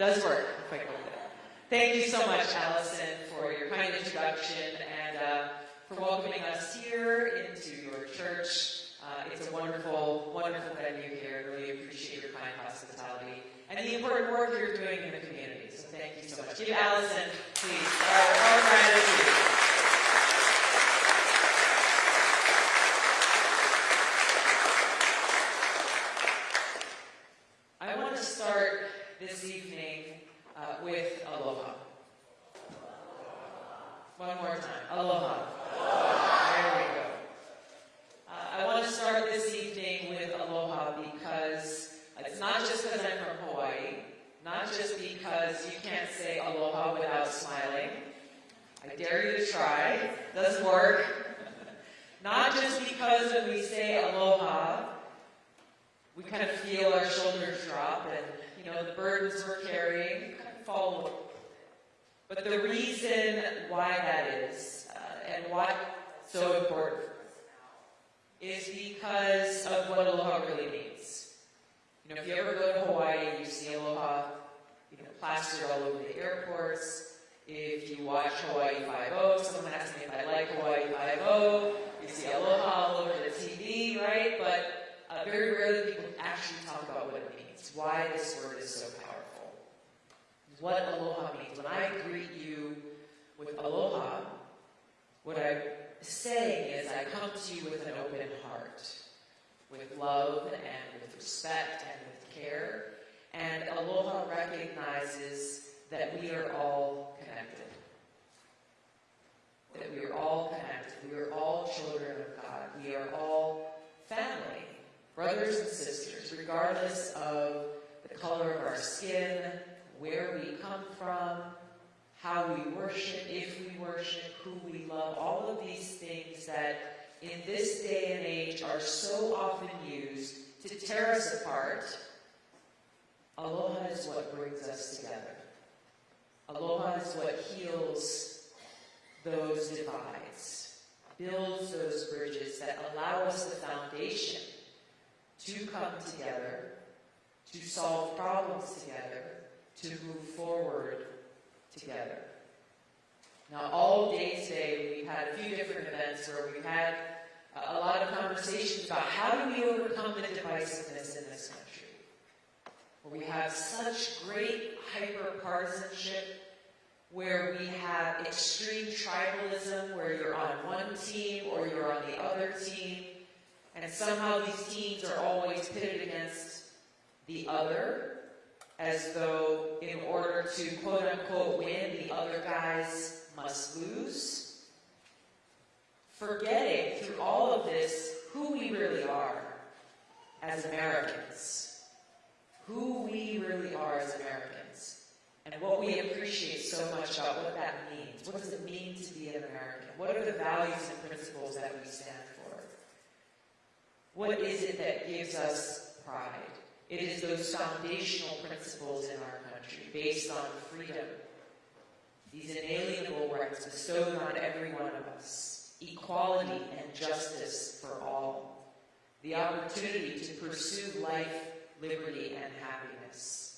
does work. If I. Thank you so much, Allison, for your kind introduction and uh, for welcoming us here into your church. Uh, it's a wonderful, wonderful venue here. Really appreciate your kind hospitality and the important work you're doing in the community. So thank you so much. Give Allison, please, our, our gratitude. I want to start this evening uh, with aloha. One more time. Aloha. There we go. Uh, I want to start this evening with aloha because it's not just because I'm from Hawaii, not just because you can't say aloha without smiling. I dare you to try. Doesn't work. Not just because when we say aloha, we kind of feel our shoulders drop and, you know, the burdens we're carrying kind of fall away. But the reason why that is, uh, and why it's so important is because of what aloha really means. You know, if you ever go to Hawaii, you see aloha, you know, all over the airports. If you watch Hawaii Five-0, someone asked me if I like Hawaii Five-0, you see aloha all over the TV, right? But uh, very rarely people actually talk about what it means, why this word is so powerful. What aloha means. When I greet you with aloha, what I'm saying is I come to you with an open heart, with love and with respect and with care. And aloha recognizes that we are all connected. That we are all connected. We are all children of God. We are all family brothers and sisters, regardless of the color of our skin, where we come from, how we worship, if we worship, who we love, all of these things that in this day and age are so often used to tear us apart. Aloha is what brings us together. Aloha is what heals those divides, builds those bridges that allow us the foundation to come together, to solve problems together, to move forward together. Now, all day today, we've had a few different events where we've had a lot of conversations about how do we overcome the divisiveness in this country. Where we have such great hyper-partisanship, where we have extreme tribalism, where you're on one team or you're on the other team, and somehow these teams are always pitted against the other, as though in order to quote unquote win, the other guys must lose. Forgetting through all of this who we really are as Americans. Who we really are as Americans. And what we appreciate so much about what that means. What does it mean to be an American? What are the values and principles that we stand for? What is it that gives us pride? It is those foundational principles in our country based on freedom, these inalienable rights bestowed on every one of us, equality and justice for all, the opportunity to pursue life, liberty, and happiness.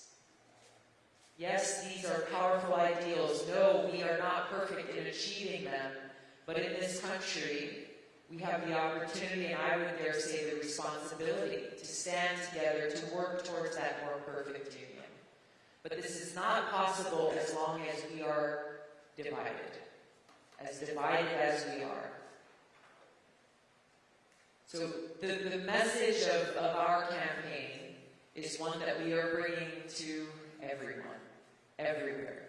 Yes, these are powerful ideals. No, we are not perfect in achieving them, but in this country, we have the opportunity, and I would dare say the responsibility, to stand together to work towards that more perfect union. But this is not possible as long as we are divided, as divided as we are. So the, the message of, of our campaign is one that we are bringing to everyone, everywhere.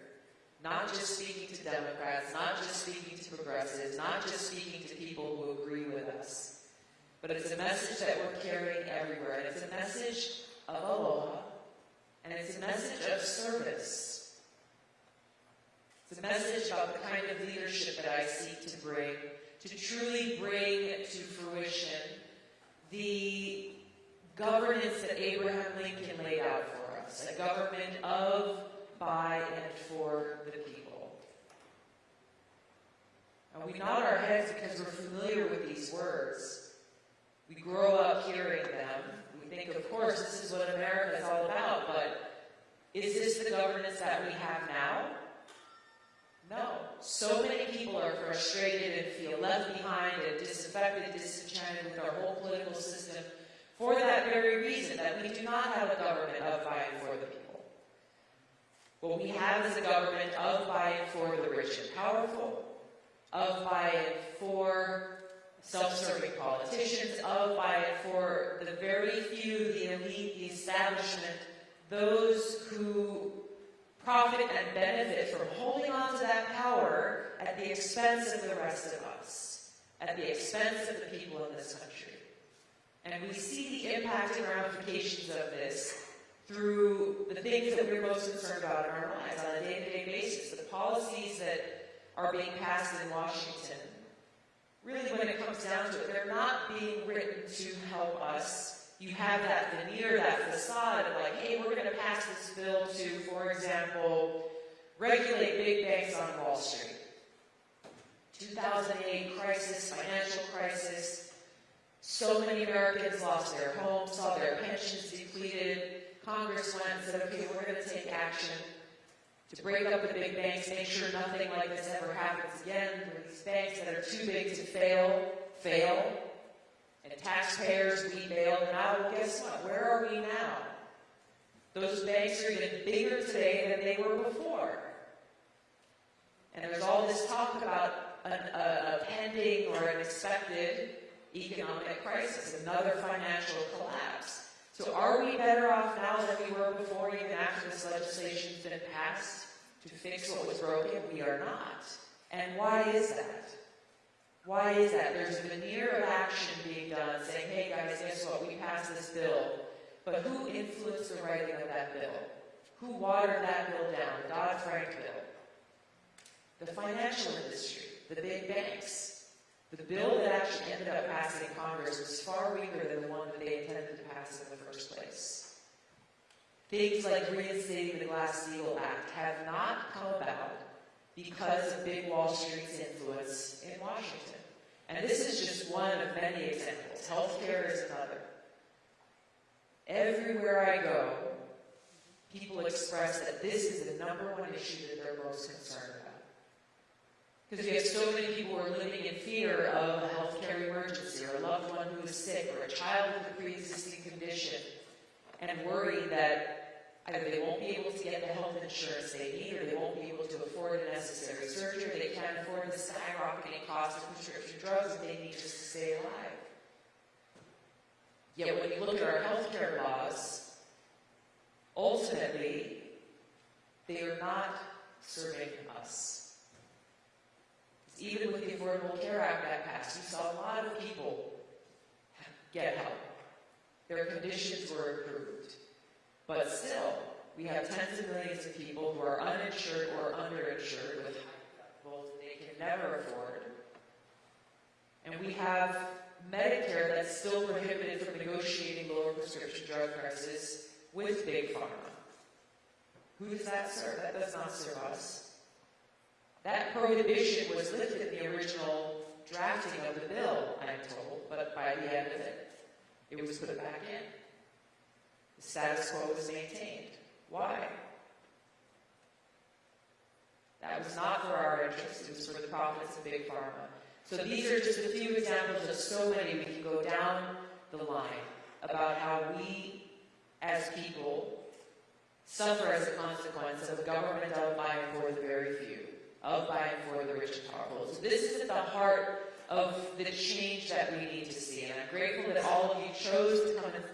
Not just speaking to Democrats, not just speaking to progressives, not just speaking to people who agree with us, but it's a message that we're carrying everywhere. And it's a message of aloha, and it's a message of service. It's a message about the kind of leadership that I seek to bring, to truly bring to fruition the governance that Abraham Lincoln laid out for us, a government of by and for the people. And we nod our heads because we're familiar with these words. We grow up hearing them. We think, of course, this is what America is all about, but is this the governance that we have now? No. So many people are frustrated and feel left behind and disaffected, disenchanted with our whole political system for that very reason, that we do not have a government of, by, and for the people. What we have is a government of, by, and for the rich and powerful, of, by, and for self-serving politicians, of, by, and for the very few, the elite, the establishment, those who profit and benefit from holding on to that power at the expense of the rest of us, at the expense of the people in this country. And we see the impact and ramifications of this through the things that we're most concerned about in our lives on a day-to-day basis, the policies that are being passed in Washington. Really, when it comes down to it, they're not being written to help us. You have that veneer, that facade of like, hey, we're going to pass this bill to, for example, regulate big banks on Wall Street. 2008 crisis, financial crisis, so many Americans lost their homes, saw their pensions depleted. Congress went and said, okay, we're going to take action to break up the big banks, make sure nothing like this ever happens again. For these banks that are too big to fail, fail. And taxpayers, we bail them out. Well, guess what? Where are we now? Those banks are even bigger today than they were before. And there's all this talk about an, a, a pending or an expected economic crisis, another financial collapse. So are we better off now than we were before, even after this legislation's been passed, to fix what was broken? We are not. And why is that? Why is that? There's a veneer of action being done saying, hey guys, guess what? We passed this bill. But who influenced the writing of that bill? Who watered that bill down? The Dodd-Frank bill. The financial industry, the big banks. The bill that actually ended up passing in Congress was far weaker than the one that they intended to pass in the first place. Things like reinstating the Glass-Steagall Act have not come about because of big Wall Street's influence in Washington. And this is just one of many examples. Healthcare is another. Everywhere I go, people express that this is the number one issue that they're most concerned about. Because we have so many people who are living in fear of a healthcare emergency, or a loved one who is sick, or a child with a pre-existing condition, and worry that either they won't be able to get the health insurance they need, or they won't be able to afford the necessary surgery, or they can't afford the skyrocketing cost of prescription drugs that they need just to stay alive. Yet when you look at our healthcare laws, ultimately, they are not serving us. Even with the Affordable Care Act that passed, we saw a lot of people get help. Their conditions were improved. But still, we have tens of millions of people who are uninsured or underinsured with high both they can never afford. And we have Medicare that's still prohibited from negotiating lower prescription drug prices with Big Pharma. Who does that serve? That does not serve us. That prohibition was lifted in the original drafting of the bill, I'm told, but by the end of it, it was put back in. The status quo was maintained. Why? That was not for our interest, it was for the profits of Big Pharma. So these are just a few examples of so many we can go down the line about how we, as people, suffer as a consequence of government and for the very few of, by, and for the rich and powerful. So this is at the heart of the change that we need to see. And I'm grateful that all of you chose to come and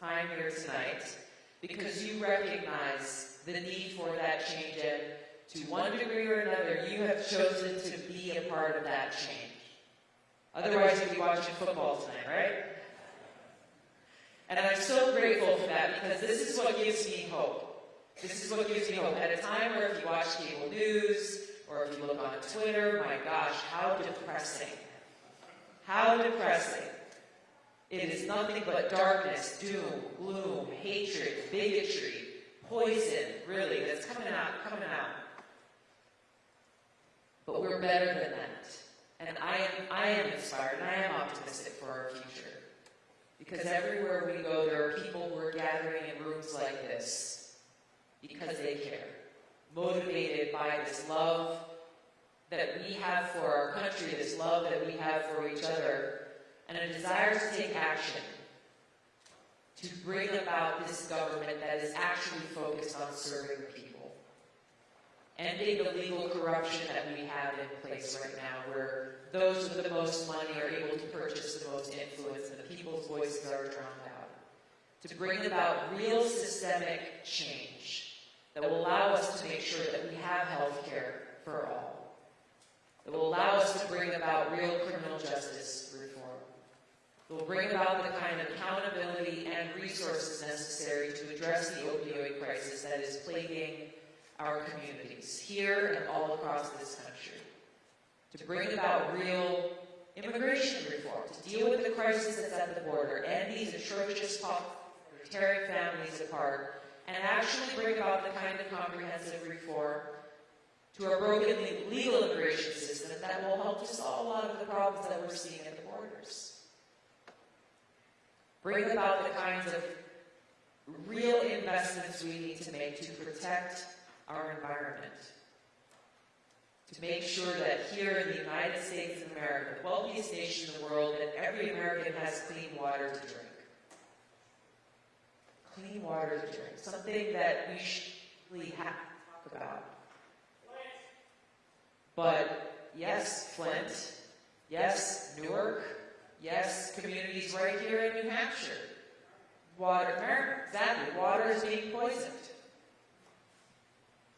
time here tonight because you recognize the need for that change. And to one degree or another, you have chosen to be a part of that change. Otherwise, you'd be watching football tonight, right? And I'm so grateful for that because this is what gives me hope. This is what gives me hope. At a time where if you watch cable news, or if you look on Twitter, my gosh, how depressing. How depressing. It is nothing but darkness, doom, gloom, hatred, bigotry, poison, really, that's coming out, coming out. But we're better than that. And I am, I am inspired and I am optimistic for our future. Because everywhere we go, there are people who are gathering in rooms like this because they care, motivated by this love that we have for our country, this love that we have for each other, and a desire to take action to bring about this government that is actually focused on serving people. Ending the legal corruption that we have in place right now, where those with the most money are able to purchase the most influence and the people's voices are drowned out. To bring about real systemic change that will allow us to make sure that we have health care for all. That will allow us to bring about real criminal justice reform. It will bring about the kind of accountability and resources necessary to address the opioid crisis that is plaguing our communities here and all across this country. To bring about real immigration reform, to deal with the crisis that's at the border and these atrocious tearing families apart, and actually bring about the kind of comprehensive reform to our broken legal immigration system that will help to solve a lot of the problems that we're seeing at the borders. Bring about the kinds of real investments we need to make to protect our environment. To make sure that here in the United States of America, the wealthiest nation in the world, that every American has clean water to drink. Clean water to drink. Something that we really have to talk about. But yes, Flint. Yes, Newark. Yes, communities right here in New Hampshire. Water, exactly, water is being poisoned.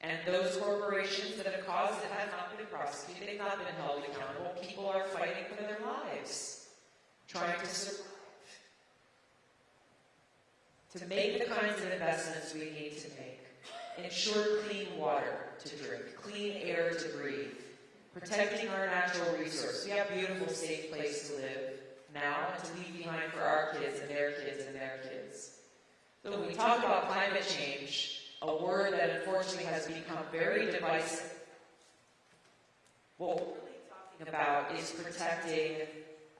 And those corporations that have caused it have not been prosecuted, they've not been held accountable. People are fighting for their lives, trying to survive. To make the kinds of investments we need to make, ensure clean water to drink, clean air to breathe, protecting our natural resources. We have a beautiful, safe place to live now and to leave behind for our kids and their kids and their kids. So when we talk about climate change, a word that unfortunately has become very divisive, what we're really talking about is protecting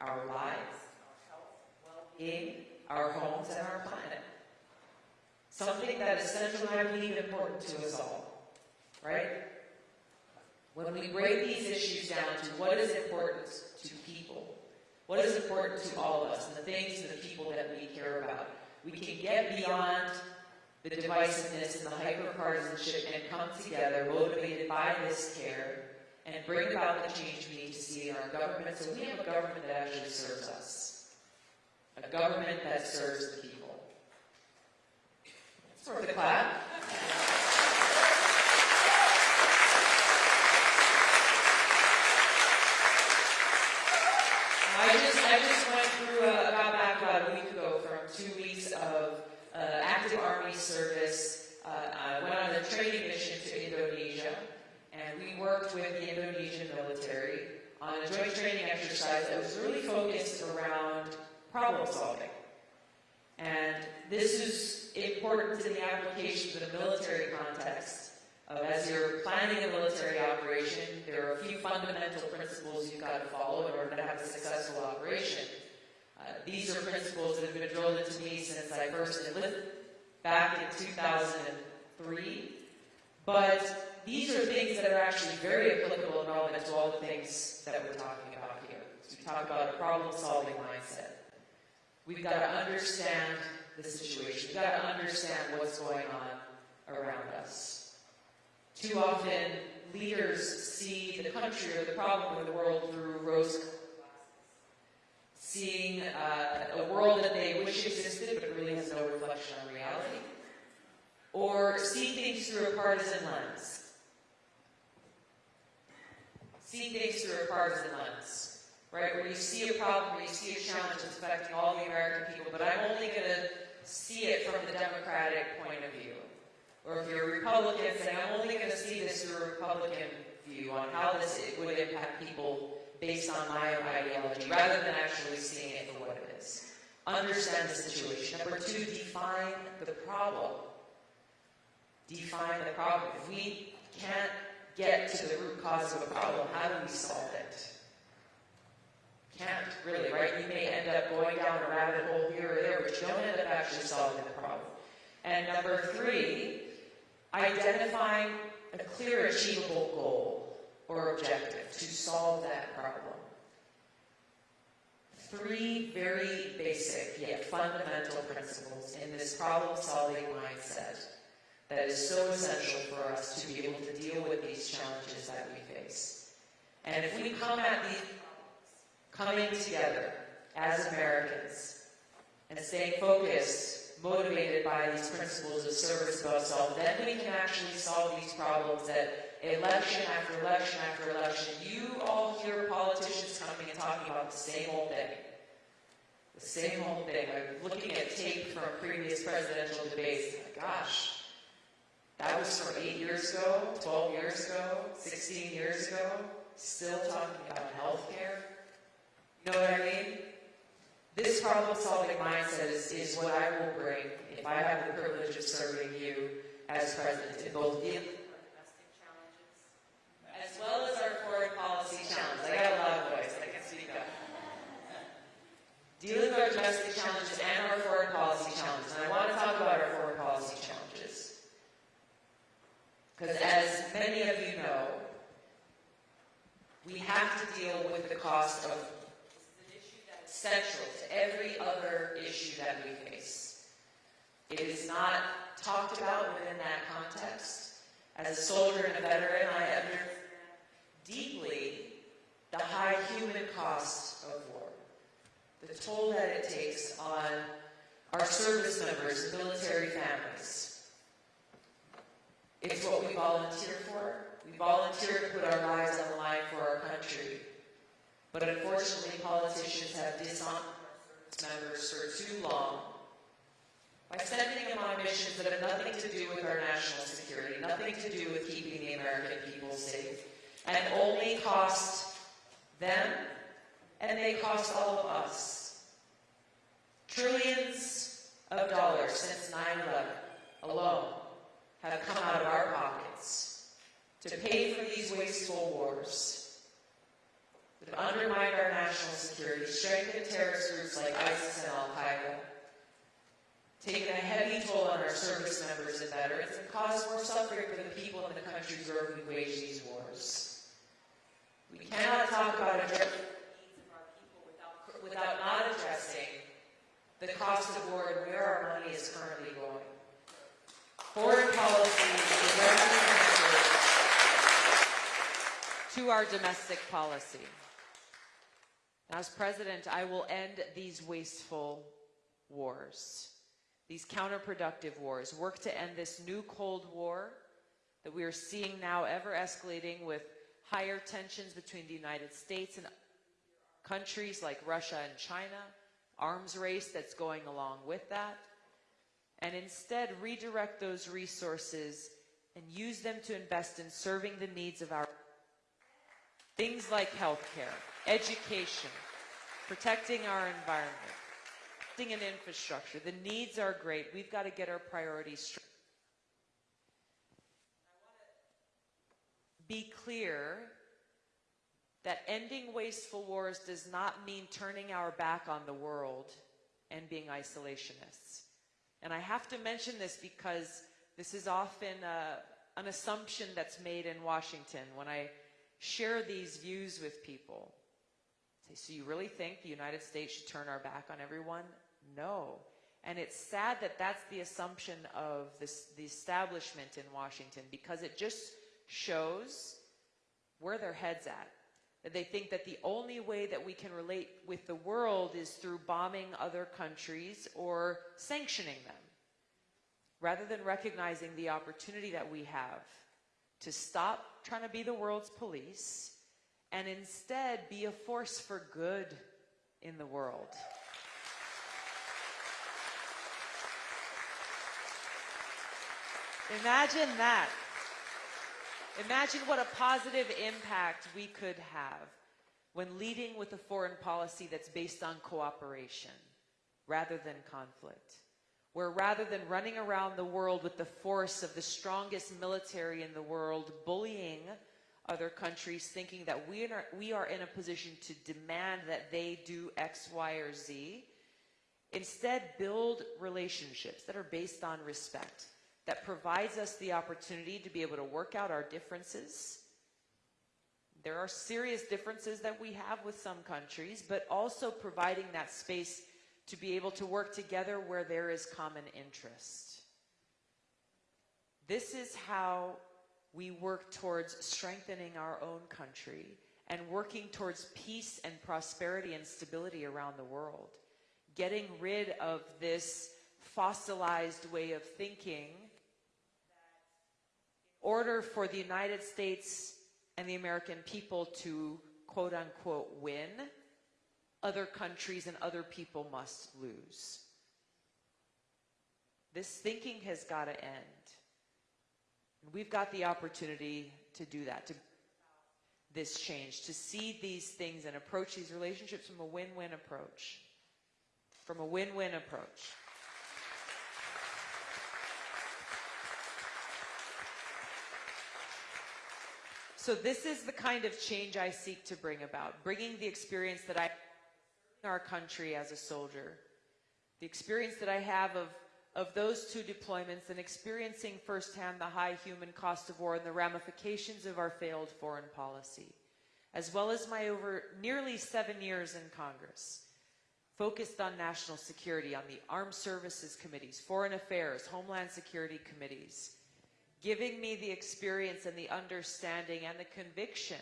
our lives, our health, well-being, our homes, and our planet. Something that is central and I believe important to us all, right? When we break these issues down to what is important to people, what is important to all of us, and the things and the people that we care about, we can get beyond the divisiveness and the hyper-partisanship and come together motivated by this care and bring about the change we need to see in our government so we have a government that actually serves us. A government that serves the people. Worth a clap. I just, I just went through, uh, got back about a week ago from two weeks of uh, active army service. Uh, I went on a training mission to Indonesia, and we worked with the Indonesian military on a joint training exercise that was really focused around problem solving. And this is important in the application of the military context. Uh, as you're planning a military operation, there are a few fundamental principles you've got to follow in order to have a successful operation. Uh, these are principles that have been drilled into me since I first enlisted back in 2003. But these are things that are actually very applicable and relevant to all the things that we're talking about here. So we talk about a problem-solving mindset. We've got to understand the situation. We've got to understand what's going on around us. Too often, leaders see the country or the problem or the world through rose seeing uh, a world that they wish existed but really has no reflection on reality, or see things through a partisan lens. See things through a partisan lens, right? Where you see a problem, where you see a challenge that's affecting all the American people, but I'm only going to see it from the Democratic point of view. Or if you're a Republican, saying, I'm only going to see this through a Republican view on how this would impact people based on my own ideology, rather than actually seeing it for what it is. Understand the situation. Number two, define the problem. Define the problem. If we can't get to the root cause of a problem, how do we solve it? Can't really, right? You may end up going down a rabbit hole here or there, which don't end up actually solving the problem. And number three, identifying a clear, achievable goal or objective to solve that problem. Three very basic yet fundamental principles in this problem-solving mindset that is so essential for us to be able to deal with these challenges that we face. And if we come at these coming together as Americans and staying focused, motivated by these principles of service above self, then we can actually solve these problems that election after election after election, you all hear politicians coming and talking about the same old thing. The same old thing. I'm looking at tape from previous presidential debates. Gosh, that was from eight years ago, 12 years ago, 16 years ago. Still talking about health care. You know what I mean? This problem-solving mindset is, is what I will bring if I have the privilege of serving you as president in both in as well as our foreign policy challenges. I got a loud voice. I can speak up. Dealing with our domestic challenges and our foreign policy challenges. And I want to talk about our foreign policy challenges. Because as many of you know, we have to deal with the cost of central to every other issue that we face. It is not talked about within that context. As a soldier and a veteran, I understand deeply the high human cost of war, the toll that it takes on our service members, and military families. It's what we volunteer for. We volunteer to put our lives on the line for our country. But unfortunately, politicians have dishonored members for too long by sending them on missions that have nothing to do with our national security, nothing to do with keeping the American people safe, and only cost them, and they cost all of us. Trillions of dollars since 9-11 alone have come out of our pockets to pay for these wasteful wars have undermined our national security, strengthened terrorist groups like ISIS and Al-Qaeda, taken a heavy toll on our service members and veterans, and caused more suffering for the people in the countries where we wage these wars. We cannot talk about addressing the needs of our people without, without not addressing the cost of war and where our money is currently going. Foreign policy is directly connected to our domestic policy. As president, I will end these wasteful wars, these counterproductive wars, work to end this new Cold War that we are seeing now ever escalating with higher tensions between the United States and countries like Russia and China, arms race that's going along with that, and instead redirect those resources and use them to invest in serving the needs of our things like healthcare, education, protecting our environment, protecting an infrastructure. The needs are great. We've got to get our priorities straight. Be clear that ending wasteful wars does not mean turning our back on the world and being isolationists. And I have to mention this because this is often uh, an assumption that's made in Washington when I share these views with people. So you really think the United States should turn our back on everyone? No. And it's sad that that's the assumption of this, the establishment in Washington because it just shows where their head's at. That they think that the only way that we can relate with the world is through bombing other countries or sanctioning them, rather than recognizing the opportunity that we have to stop trying to be the world's police and instead be a force for good in the world. Imagine that. Imagine what a positive impact we could have when leading with a foreign policy that's based on cooperation rather than conflict. Where rather than running around the world with the force of the strongest military in the world, bullying other countries, thinking that we are, we are in a position to demand that they do X, Y, or Z, Instead, build relationships that are based on respect, that provides us the opportunity to be able to work out our differences. There are serious differences that we have with some countries, but also providing that space to be able to work together where there is common interest. This is how we work towards strengthening our own country and working towards peace and prosperity and stability around the world. Getting rid of this fossilized way of thinking in order for the United States and the American people to quote unquote win, other countries and other people must lose. This thinking has got to end. We've got the opportunity to do that, to this change, to see these things and approach these relationships from a win-win approach. From a win-win approach. So this is the kind of change I seek to bring about, bringing the experience that I our country as a soldier, the experience that I have of of those two deployments and experiencing firsthand the high human cost of war and the ramifications of our failed foreign policy, as well as my over nearly seven years in Congress, focused on national security, on the armed services committees, foreign affairs, homeland security committees, giving me the experience and the understanding and the conviction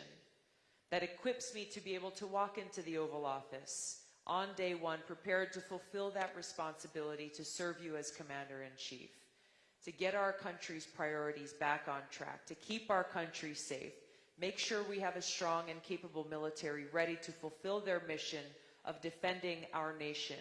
that equips me to be able to walk into the Oval Office on day one, prepared to fulfill that responsibility to serve you as Commander in Chief, to get our country's priorities back on track, to keep our country safe, make sure we have a strong and capable military ready to fulfill their mission of defending our nation,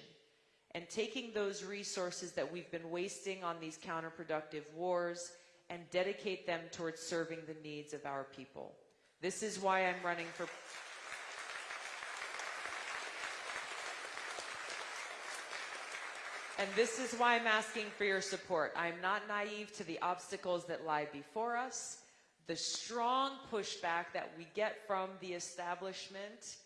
and taking those resources that we've been wasting on these counterproductive wars and dedicate them towards serving the needs of our people. This is why I'm running for And this is why I'm asking for your support. I'm not naive to the obstacles that lie before us, the strong pushback that we get from the establishment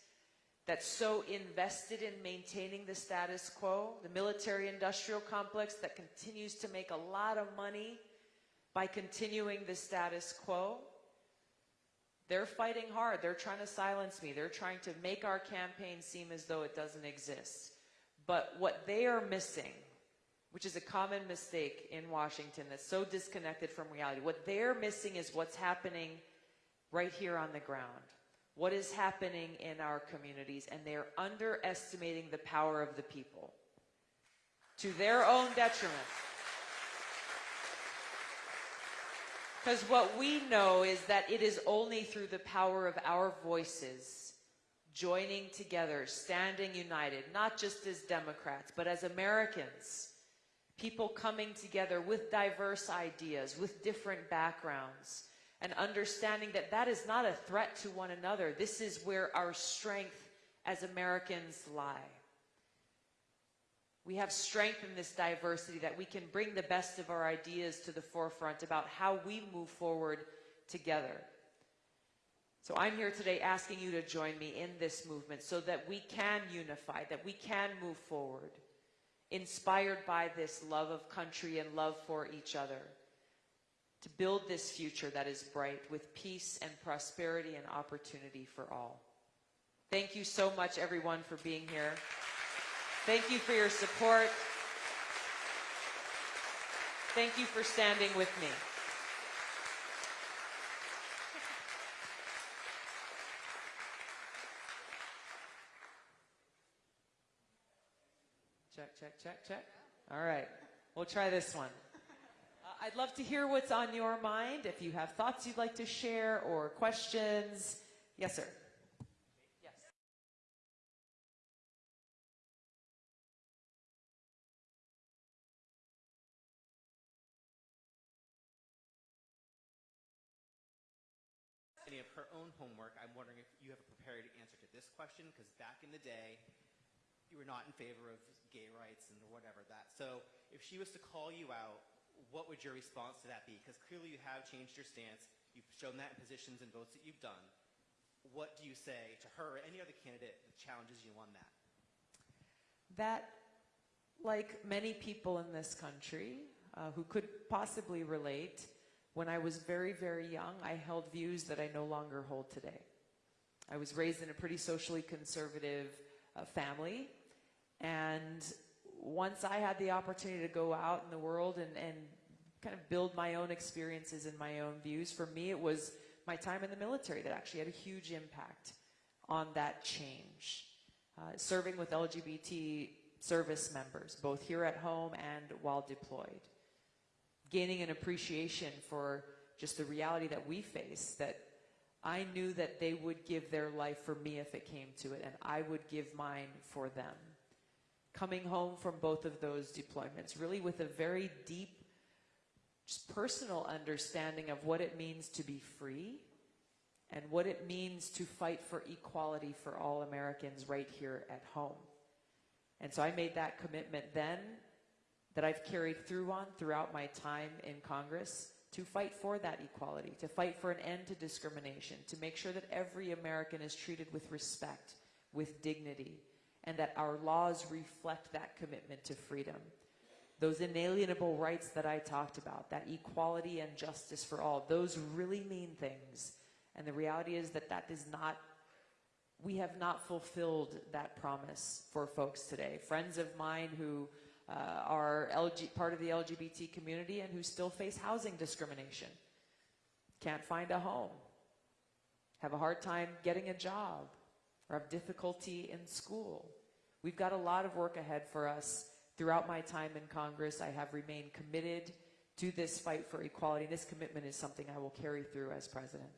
that's so invested in maintaining the status quo, the military industrial complex that continues to make a lot of money by continuing the status quo. They're fighting hard. They're trying to silence me. They're trying to make our campaign seem as though it doesn't exist. But what they are missing, which is a common mistake in Washington that's so disconnected from reality, what they're missing is what's happening right here on the ground. What is happening in our communities, and they're underestimating the power of the people to their own detriment. Because what we know is that it is only through the power of our voices joining together, standing united, not just as Democrats, but as Americans. People coming together with diverse ideas, with different backgrounds, and understanding that that is not a threat to one another. This is where our strength as Americans lie. We have strength in this diversity that we can bring the best of our ideas to the forefront about how we move forward together. So I'm here today asking you to join me in this movement so that we can unify, that we can move forward, inspired by this love of country and love for each other, to build this future that is bright with peace and prosperity and opportunity for all. Thank you so much, everyone, for being here. Thank you for your support. Thank you for standing with me. Check, check, check. All right. We'll try this one. Uh, I'd love to hear what's on your mind. If you have thoughts you'd like to share or questions. Yes, sir. Of her own homework, I'm wondering if you have a prepared answer to this question, because back in the day, you were not in favor of gay rights and whatever that. So if she was to call you out, what would your response to that be? Because clearly you have changed your stance. You've shown that in positions and votes that you've done. What do you say to her or any other candidate that challenges you on that? That like many people in this country uh, who could possibly relate, when I was very, very young, I held views that I no longer hold today. I was raised in a pretty socially conservative uh, family, and once I had the opportunity to go out in the world and, and kind of build my own experiences and my own views, for me, it was my time in the military that actually had a huge impact on that change. Uh, serving with LGBT service members, both here at home and while deployed. Gaining an appreciation for just the reality that we face, that I knew that they would give their life for me if it came to it, and I would give mine for them. Coming home from both of those deployments, really with a very deep, just personal understanding of what it means to be free and what it means to fight for equality for all Americans right here at home. And so I made that commitment then that I've carried through on throughout my time in Congress to fight for that equality, to fight for an end to discrimination, to make sure that every American is treated with respect, with dignity, and that our laws reflect that commitment to freedom. Those inalienable rights that I talked about, that equality and justice for all, those really mean things. And the reality is that that is not we have not fulfilled that promise for folks today. Friends of mine who uh, are LG, part of the LGBT community and who still face housing discrimination, can't find a home, have a hard time getting a job, or have difficulty in school. We've got a lot of work ahead for us. Throughout my time in Congress, I have remained committed to this fight for equality. This commitment is something I will carry through as president.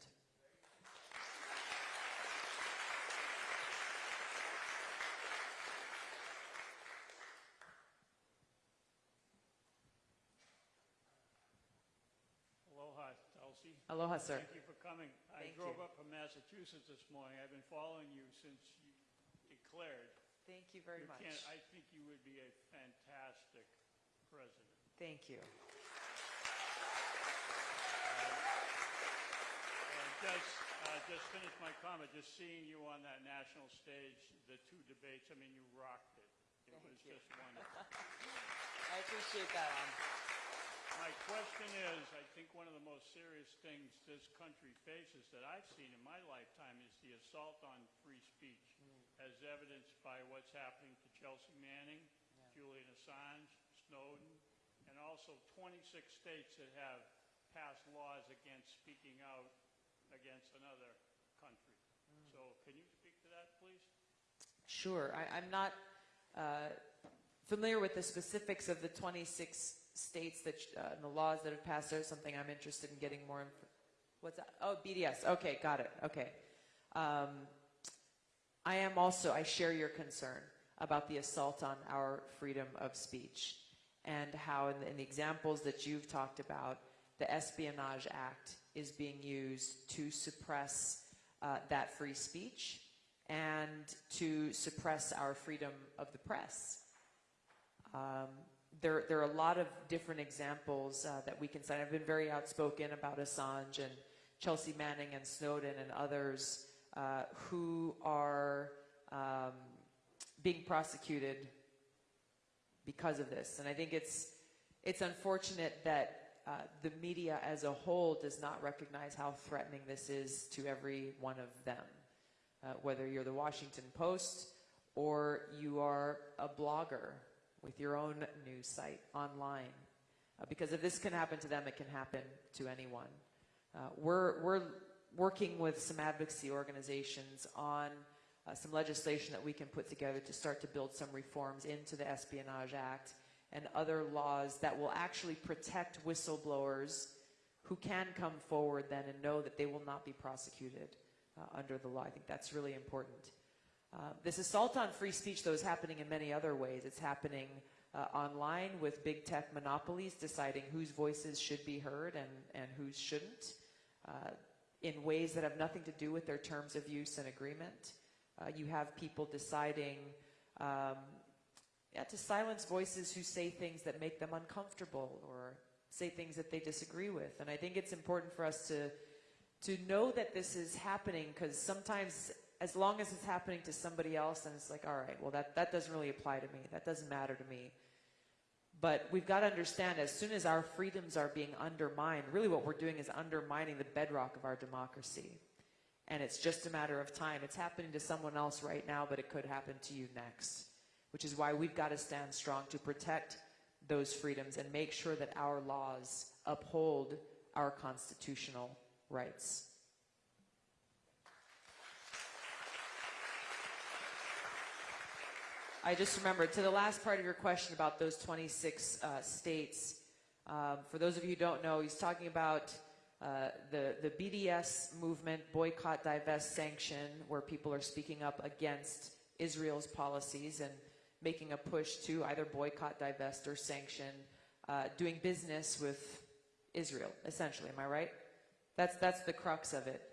Aloha, Elsie. Aloha, sir. Thank you for coming. I drove you. up from Massachusetts this morning. I've been following you since you declared. Thank you very You much. I think you would be a fantastic president. Thank you. And just, uh, just finish my comment, just seeing you on that national stage, the two debates, I mean, you rocked it. It Thank was you. just wonderful. I appreciate that. My question is, I think one of the most serious things this country faces that I've seen in my lifetime is the assault on free speech, as evidenced by what's happening to Chelsea Manning, Julian Assange, Snowden, and also 26 states that have passed laws against speaking out against another country. So can you speak to that, please? Sure. I, I'm not uh, familiar with the specifics of the 26 states that uh, the laws that have passed. There's something I'm interested in getting more. Inf- What's that? Oh, BDS. Okay, got it. Okay. Um, I am also. I share your concern about the assault on our freedom of speech and how, in the, in the examples that you've talked about, the Espionage Act is being used to suppress uh, that free speech and to suppress our freedom of the press. Um, there, there are a lot of different examples uh, that we can cite. I've been very outspoken about Assange and Chelsea Manning and Snowden and others uh, who are um, being prosecuted because of this. And I think it's, it's unfortunate that uh, the media as a whole does not recognize how threatening this is to every one of them. Uh, whether you're the Washington Post or you are a blogger with your own news site online. Uh, because if this can happen to them, it can happen to anyone. Uh, we're, we're working with some advocacy organizations on uh, some legislation that we can put together to start to build some reforms into the Espionage Act and other laws that will actually protect whistleblowers who can come forward then and know that they will not be prosecuted uh, under the law. I think that's really important. Uh, this assault on free speech, though, is happening in many other ways. It's happening uh, online with big tech monopolies deciding whose voices should be heard and, and whose shouldn't, uh, in ways that have nothing to do with their terms of use and agreement. Uh, you have people deciding um, yeah, to silence voices who say things that make them uncomfortable or say things that they disagree with. And I think it's important for us to to know that this is happening because sometimes as long as it's happening to somebody else and it's like all right well that, that doesn't really apply to me that doesn't matter to me But we've got to understand as soon as our freedoms are being undermined, really what we're doing is undermining the bedrock of our democracy. And it's just a matter of time. It's happening to someone else right now, but it could happen to you next. Which is why we've got to stand strong to protect those freedoms and make sure that our laws uphold our constitutional rights. I just remembered to the last part of your question about those 26 uh, states. Um, for those of you who don't know, he's talking about uh, the the BDS movement, boycott, divest, sanction, where people are speaking up against Israel's policies and making a push to either boycott, divest, or sanction, uh, doing business with Israel. Essentially, am I right? That's that's the crux of it.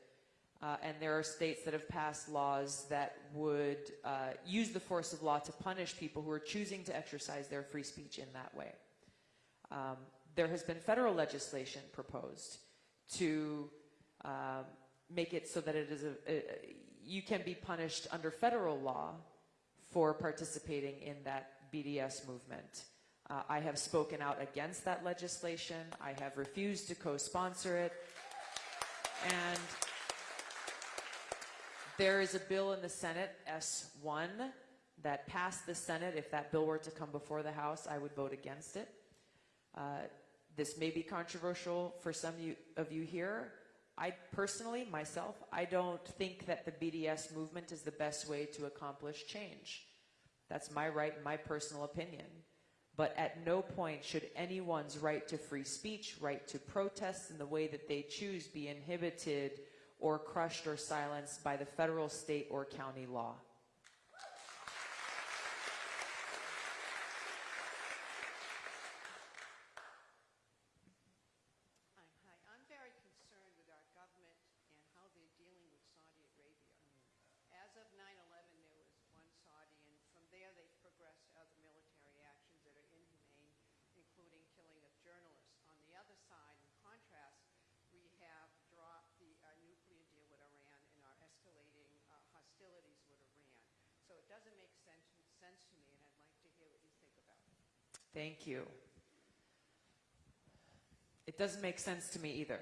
Uh, and there are states that have passed laws that would uh, use the force of law to punish people who are choosing to exercise their free speech in that way. Um, there has been federal legislation proposed to um, make it so that it is a, a, you can be punished under federal law for participating in that BDS movement. Uh, I have spoken out against that legislation. I have refused to co-sponsor it. And there is a bill in the Senate, S1, that passed the Senate. If that bill were to come before the House, I would vote against it. Uh, this may be controversial for some of you, here. I personally, myself, I don't think that the BDS movement is the best way to accomplish change. That's my right and my personal opinion. But at no point should anyone's right to free speech, right to protest in the way that they choose be inhibited or crushed or silenced by the federal, state, or county law. Hi, hi. I'm very concerned with our government and how they're dealing with Saudi Arabia. As of 9/11, there was one Saudi, and from there they've progressed to other military actions that are inhumane, including killing of journalists. On the other side, in contrast, we have dropped the uh, nuclear deal with Iran and are escalating uh, hostilities with Iran. So it doesn't make sense, sense to me, and I'd like to hear what you think about it. Thank you. It doesn't make sense to me either.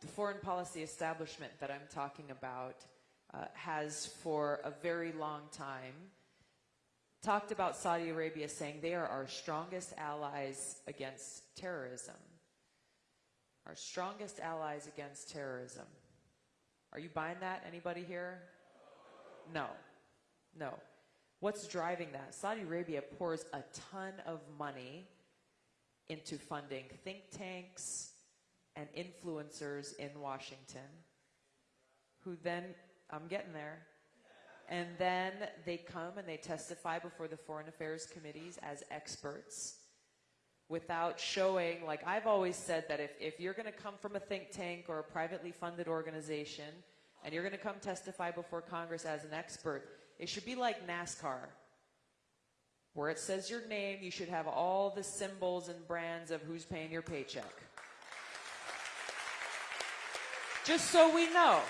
The foreign policy establishment that I'm talking about uh, has, for a very long time, talked about Saudi Arabia saying they are our strongest allies against terrorism. Our strongest allies against terrorism. Are you buying that? Anybody here? No. No. What's driving that? Saudi Arabia pours a ton of money into funding think tanks and influencers in Washington who then, I'm getting there, and then they come and they testify before the foreign affairs committees as experts without showing, like I've always said that if, if you're going to come from a think tank or a privately funded organization and you're going to come testify before Congress as an expert, it should be like NASCAR. Where it says your name, you should have all the symbols and brands of who's paying your paycheck. Just so we know.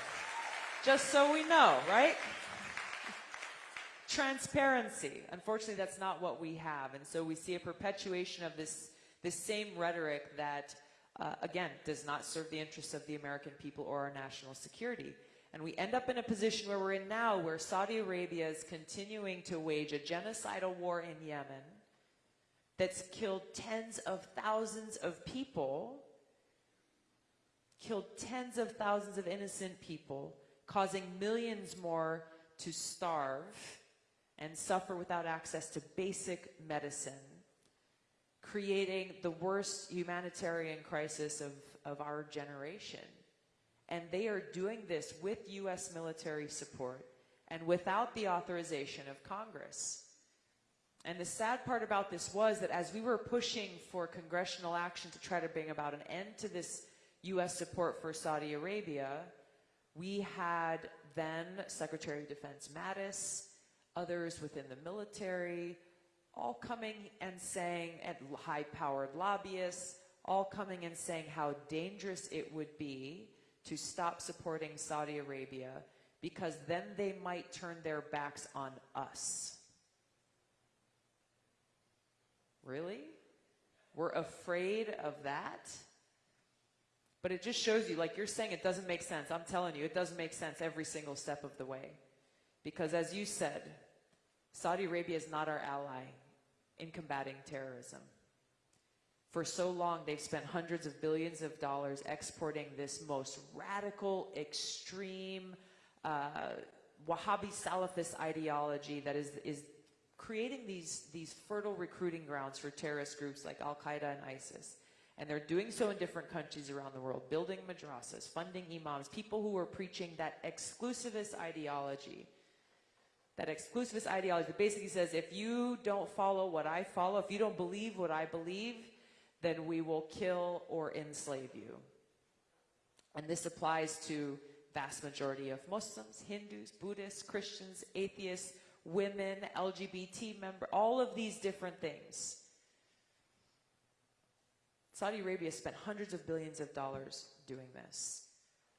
Just so we know, right? Transparency. Unfortunately, that's not what we have. And so we see a perpetuation of this, this same rhetoric that, uh, again, does not serve the interests of the American people or our national security. And we end up in a position where we're in now, where Saudi Arabia is continuing to wage a genocidal war in Yemen that's killed tens of thousands of people, killed tens of thousands of innocent people, causing millions more to starve and suffer without access to basic medicine, creating the worst humanitarian crisis of, of our generation. And they are doing this with U.S. military support and without the authorization of Congress. And the sad part about this was that as we were pushing for congressional action to try to bring about an end to this U.S. support for Saudi Arabia, we had then Secretary of Defense Mattis, others within the military, all coming and saying, and high-powered lobbyists, all coming and saying how dangerous it would be to stop supporting Saudi Arabia because then they might turn their backs on us. Really? We're afraid of that? But it just shows you, like you're saying, it doesn't make sense. I'm telling you, it doesn't make sense every single step of the way. Because as you said, Saudi Arabia is not our ally in combating terrorism. For so long, they've spent hundreds of billions of dollars exporting this most radical, extreme, uh, Wahhabi Salafist ideology that is, is creating these, these fertile recruiting grounds for terrorist groups like Al Qaeda and ISIS. And they're doing so in different countries around the world, building madrasas, funding imams, people who are preaching that exclusivist ideology. That exclusivist ideology basically says if you don't follow what I follow, if you don't believe what I believe, then we will kill or enslave you. And this applies to vast majority of Muslims, Hindus, Buddhists, Christians, atheists, women, LGBT member, all of these different things. Saudi Arabia spent hundreds of billions of dollars doing this.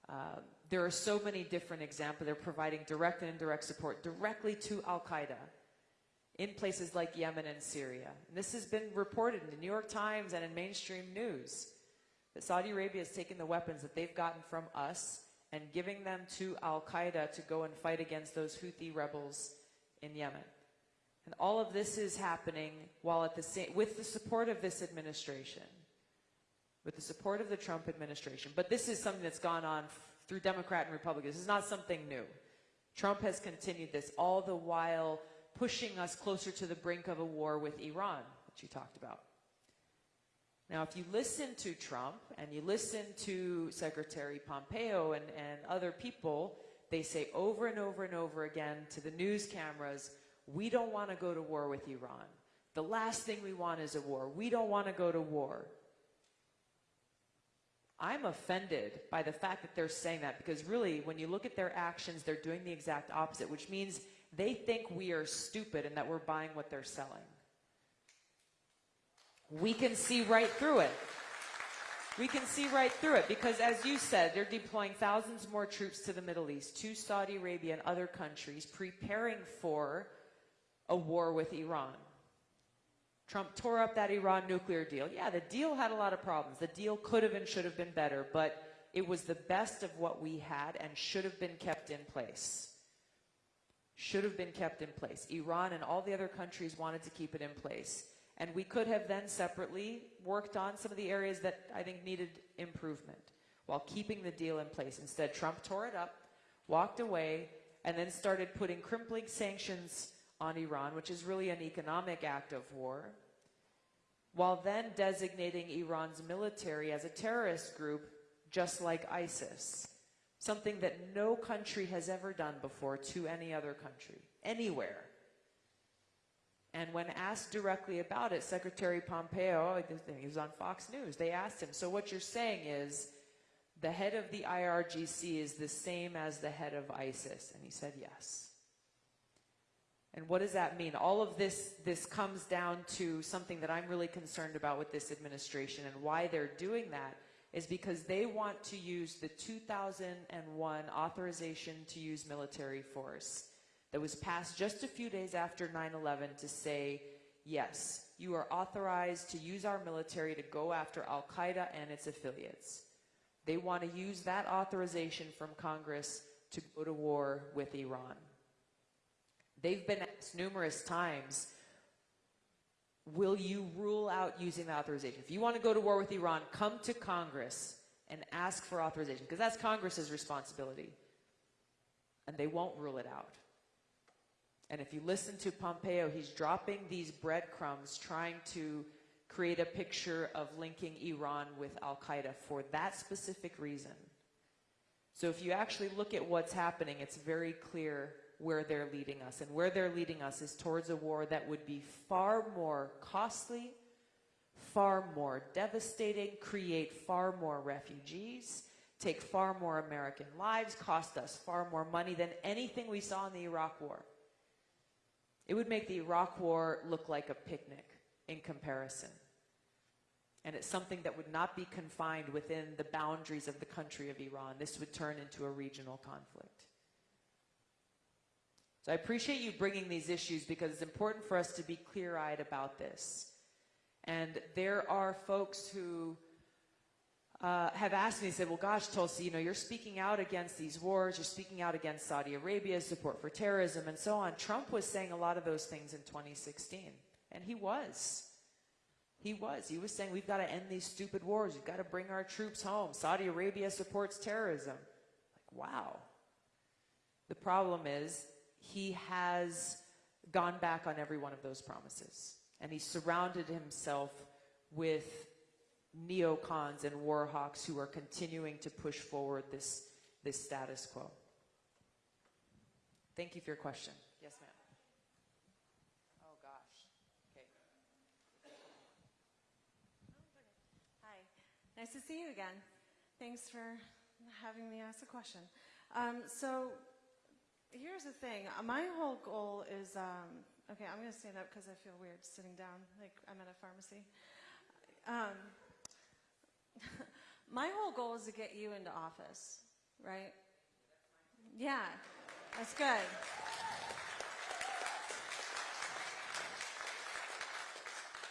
Uh, there are so many different examples. They're providing direct and indirect support directly to Al Qaeda in places like Yemen and Syria. And this has been reported in the New York Times and in mainstream news that Saudi Arabia has taken the weapons that they've gotten from us and giving them to Al Qaeda to go and fight against those Houthi rebels in Yemen. And all of this is happening while at the same, with the support of this administration, with the support of the Trump administration. But this is something that's gone on through Democrat and Republicans. This is not something new. Trump has continued this all the while pushing us closer to the brink of a war with Iran, that you talked about. Now, if you listen to Trump and you listen to Secretary Pompeo and, and other people, they say over and over and over again to the news cameras, we don't want to go to war with Iran. The last thing we want is a war. We don't want to go to war. I'm offended by the fact that they're saying that because really, when you look at their actions, they're doing the exact opposite, which means they think we are stupid and that we're buying what they're selling. We can see right through it. We can see right through it because, as you said, they're deploying thousands more troops to the Middle East, to Saudi Arabia and other countries, preparing for a war with Iran. Trump tore up that Iran nuclear deal. Yeah, the deal had a lot of problems. The deal could have and should have been better, but it was the best of what we had and should have been kept in place. Should have been kept in place. Iran and all the other countries wanted to keep it in place. And we could have then separately worked on some of the areas that I think needed improvement while keeping the deal in place. Instead, Trump tore it up, walked away, and then started putting crippling sanctions on Iran, which is really an economic act of war, while then designating Iran's military as a terrorist group, just like ISIS. Something that no country has ever done before to any other country, anywhere. And when asked directly about it, Secretary Pompeo, he was on Fox News, they asked him, so what you're saying is the head of the IRGC is the same as the head of ISIS? And he said yes. And what does that mean? All of this, this comes down to something that I'm really concerned about with this administration and why they're doing that is because they want to use the 2001 authorization to use military force that was passed just a few days after 9-11 to say, yes, you are authorized to use our military to go after Al-Qaeda and its affiliates. They want to use that authorization from Congress to go to war with Iran. They've been asked numerous times, will you rule out using the authorization? If you want to go to war with Iran, come to Congress and ask for authorization, because that's Congress's responsibility. And they won't rule it out. And if you listen to Pompeo, he's dropping these breadcrumbs trying to create a picture of linking Iran with Al Qaeda for that specific reason. So if you actually look at what's happening, it's very clear where they're leading us. And where they're leading us is towards a war that would be far more costly, far more devastating, create far more refugees, take far more American lives, cost us far more money than anything we saw in the Iraq War. It would make the Iraq War look like a picnic in comparison. And it's something that would not be confined within the boundaries of the country of Iran. This would turn into a regional conflict. So I appreciate you bringing these issues because it's important for us to be clear eyed about this. And there are folks who uh, have asked me, said, well, gosh, Tulsi, you know, you're speaking out against these wars, you're speaking out against Saudi Arabia's support for terrorism and so on. Trump was saying a lot of those things in 2016, and he was. He was. He was saying, we've got to end these stupid wars. We've got to bring our troops home. Saudi Arabia supports terrorism. Like, wow. The problem is, he has gone back on every one of those promises. And he surrounded himself with neocons and warhawks who are continuing to push forward this, this status quo. Thank you for your question. Yes, ma'am. Oh, gosh. Okay. Hi, nice to see you again. Thanks for having me ask a question. Um, so, here's the thing. Uh, My whole goal is um, okay. I'm going to stand up because I feel weird sitting down, like I'm at a pharmacy. Um, my whole goal is to get you into office, right? Yeah, that's good.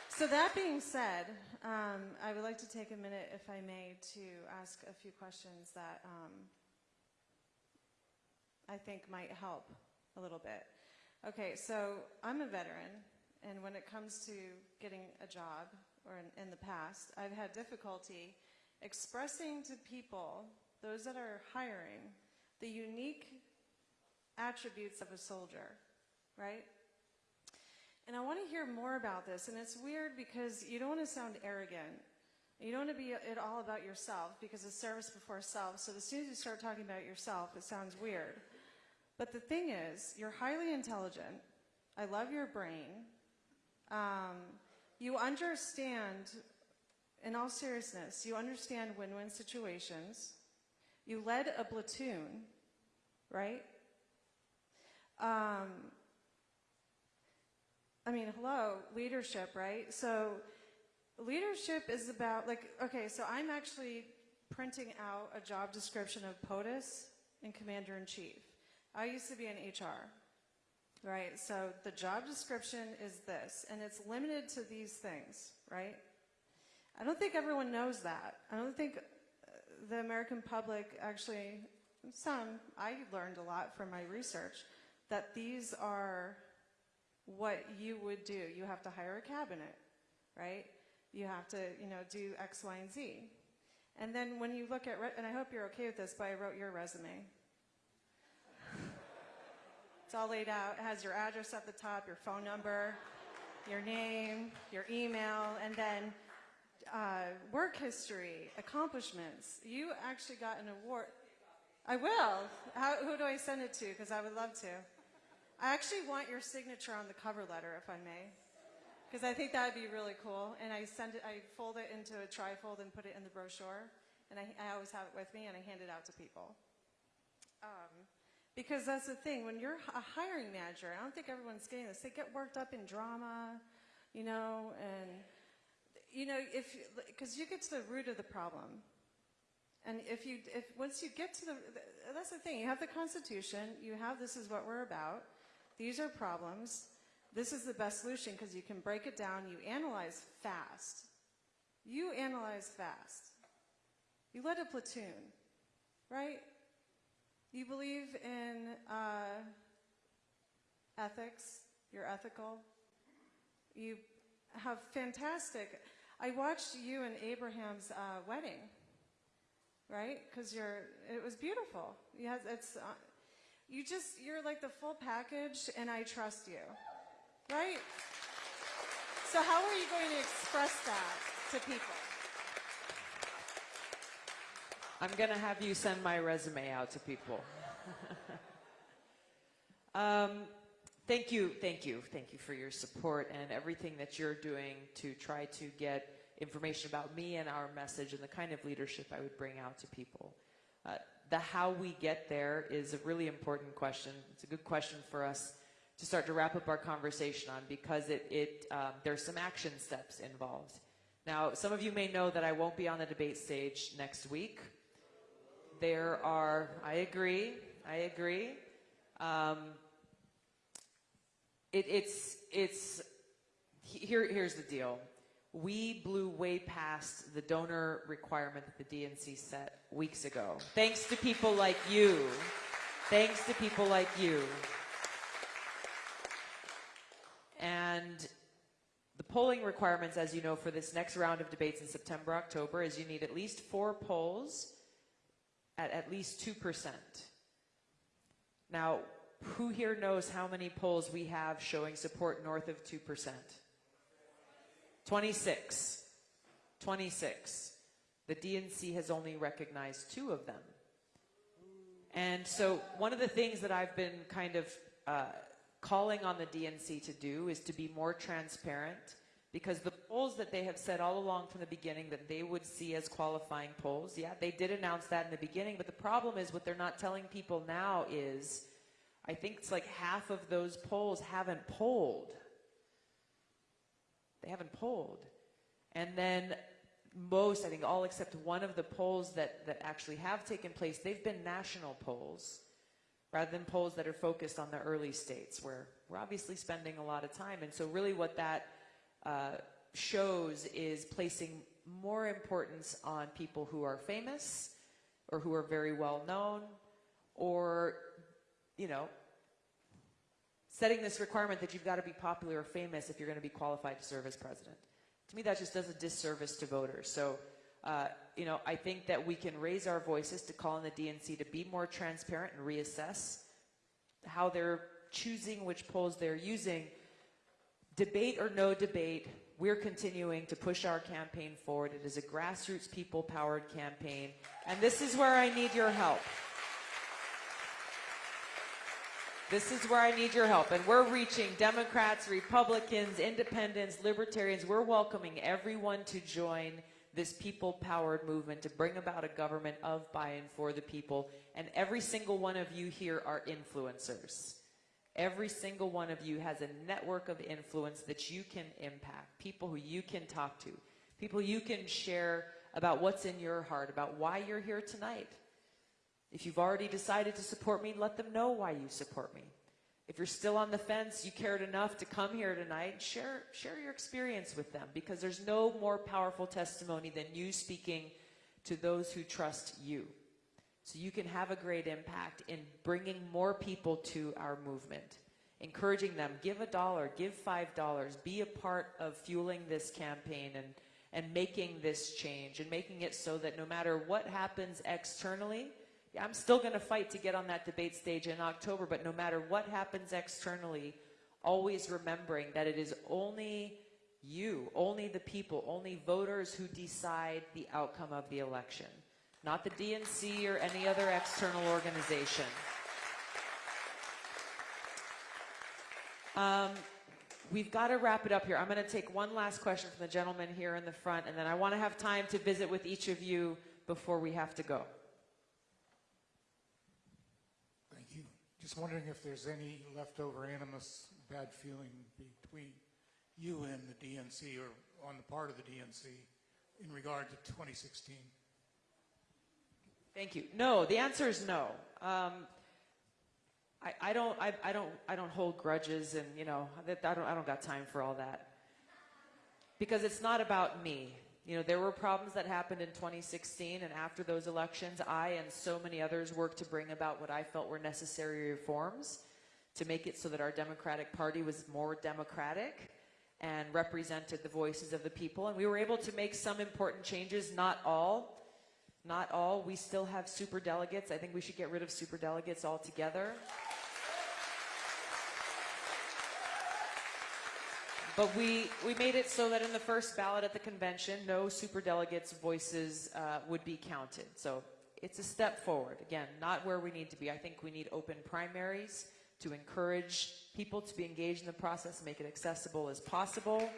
So that being said, um, I would like to take a minute, if I may, to ask a few questions that um, I think might help a little bit. Okay, so I'm a veteran, and when it comes to getting a job, or in, in the past, I've had difficulty expressing to people, those that are hiring, the unique attributes of a soldier, right? And I want to hear more about this. And it's weird because you don't want to sound arrogant. You don't want to be it all about yourself because it's service before self. So as soon as you start talking about yourself, it sounds weird. But the thing is, you're highly intelligent. I love your brain. Um, you understand, in all seriousness, you understand win-win situations. You led a platoon, right? Um, I mean, hello, leadership, right? So leadership is about, like, okay, so I'm actually printing out a job description of POTUS and Commander-in-Chief. I used to be in HR, right? So the job description is this, and it's limited to these things, right? I don't think everyone knows that. I don't think uh, the American public actually, some, I learned a lot from my research, that these are what you would do. You have to hire a cabinet, right? You have to, you know, do X, Y, and Z. And then when you look at, and I hope you're okay with this, but I wrote your resume. It's all laid out. It has your address at the top, your phone number, your name, your email, and then uh, work history, accomplishments. You actually got an award. I will. How, who do I send it to? Because I would love to. I actually want your signature on the cover letter, if I may, because I think that would be really cool. And I send it, I fold it into a trifold and put it in the brochure, and I, I always have it with me, and I hand it out to people. Um, because that's the thing, when you're a hiring manager, I don't think everyone's getting this. They get worked up in drama, you know, and you know, if because you get to the root of the problem, and if you if once you get to the that's the thing. You have the Constitution. You have this is what we're about. These are problems. This is the best solution because you can break it down. You analyze fast. You analyze fast. You led a platoon, right? You believe in uh, ethics. You're ethical. You have fantastic. I watched you and Abraham's uh, wedding, right? Because you're. It was beautiful. Had, it's. Uh, you just. You're like the full package, and I trust you, right? So how are you going to express that to people? I'm going to have you send my resume out to people. um, thank you, thank you, thank you for your support and everything that you're doing to try to get information about me and our message and the kind of leadership I would bring out to people. Uh, the how we get there is a really important question. It's a good question for us to start to wrap up our conversation on because it, it um, there's some action steps involved. Now, some of you may know that I won't be on the debate stage next week there are, I agree, I agree. Um, it, it's, it's, here, here's the deal. we blew way past the donor requirement that the DNC set weeks ago. Thanks to people like you. Thanks to people like you. And the polling requirements, as you know, for this next round of debates in September, October, is you need at least four polls at at least 2%. Now, who here knows how many polls we have showing support north of 2%? 26. 26. The DNC has only recognized two of them. And so, one of the things that I've been kind of uh, calling on the DNC to do is to be more transparent because the polls that they have said all along from the beginning that they would see as qualifying polls, yeah, they did announce that in the beginning, but the problem is what they're not telling people now is I think it's like half of those polls haven't polled. They haven't polled. And then most, I think all except one of the polls that, that actually have taken place, they've been national polls rather than polls that are focused on the early states where we're obviously spending a lot of time. And so really what that shows is placing more importance on people who are famous or who are very well known or, you know, setting this requirement that you've got to be popular or famous if you're going to be qualified to serve as president. To me, that just does a disservice to voters. So, uh, you know, I think that we can raise our voices to call on the DNC to be more transparent and reassess how they're choosing which polls they're using. Debate or no debate, we're continuing to push our campaign forward. It is a grassroots, people-powered campaign, and this is where I need your help. This is where I need your help. And we're reaching Democrats, Republicans, Independents, Libertarians. We're welcoming everyone to join this people powered movement to bring about a government of, by, and for the people. And every single one of you here are influencers. Every single one of you has a network of influence that you can impact, people who you can talk to, people you can share about what's in your heart, about why you're here tonight. If you've already decided to support me, let them know why you support me. If you're still on the fence, you cared enough to come here tonight, share, share your experience with them because there's no more powerful testimony than you speaking to those who trust you. So you can have a great impact in bringing more people to our movement, encouraging them, give a dollar, give five dollars, be a part of fueling this campaign and, and making this change and making it so that no matter what happens externally, I'm still going to fight to get on that debate stage in October, but no matter what happens externally, always remembering that it is only you, only the people, only voters who decide the outcome of the election, not the DNC or any other external organization. Um, we've got to wrap it up here. I'm going to take one last question from the gentleman here in the front, and then I want to have time to visit with each of you before we have to go. Thank you. Just wondering if there's any leftover animus, bad feeling between you and the DNC or on the part of the DNC in regard to 2016? Thank you. No, the answer is no. Um, I, I don't. I, I don't. I don't hold grudges, and you know, I don't. I don't got time for all that. Because it's not about me. You know, there were problems that happened in 2016, and after those elections, I and so many others worked to bring about what I felt were necessary reforms to make it so that our Democratic Party was more democratic and represented the voices of the people. And we were able to make some important changes, not all. Not all. We still have super delegates. I think we should get rid of super delegates altogether. But we, we made it so that in the first ballot at the convention, no super delegates' voices uh, would be counted. So it's a step forward. Again, not where we need to be. I think we need open primaries to encourage people to be engaged in the process, make it accessible as possible.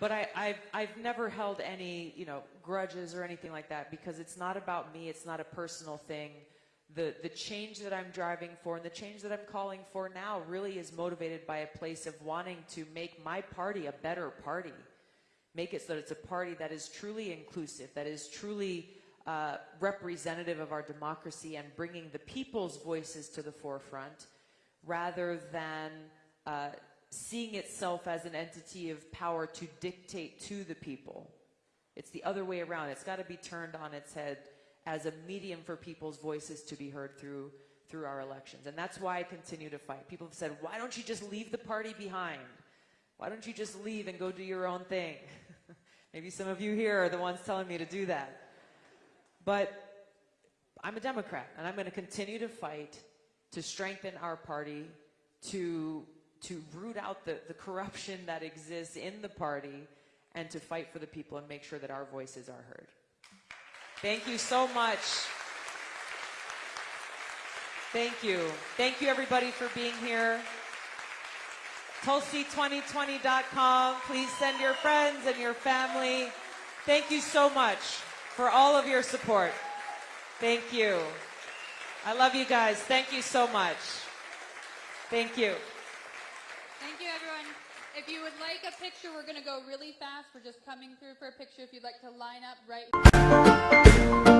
But I, I've, I've never held any, you know, grudges or anything like that because it's not about me. It's not a personal thing. The, the change that I'm driving for and the change that I'm calling for now really is motivated by a place of wanting to make my party a better party. Make it so that it's a party that is truly inclusive, that is truly uh, representative of our democracy and bringing the people's voices to the forefront rather than uh, seeing itself as an entity of power to dictate to the people. It's the other way around. It's got to be turned on its head as a medium for people's voices to be heard through through our elections. And that's why I continue to fight. People have said, "Why don't you just leave the party behind? Why don't you just leave and go do your own thing?" Maybe some of you here are the ones telling me to do that. But I'm a Democrat, and I'm going to continue to fight to strengthen our party, to to root out the, the corruption that exists in the party, and to fight for the people and make sure that our voices are heard. Thank you so much. Thank you. Thank you, everybody, for being here. Tulsi2020.com. Please send your friends and your family. Thank you so much for all of your support. Thank you. I love you guys. Thank you so much. Thank you. Thank you, everyone. If you would like a picture, we're going to go really fast. We're just coming through for a picture. If you'd like to line up right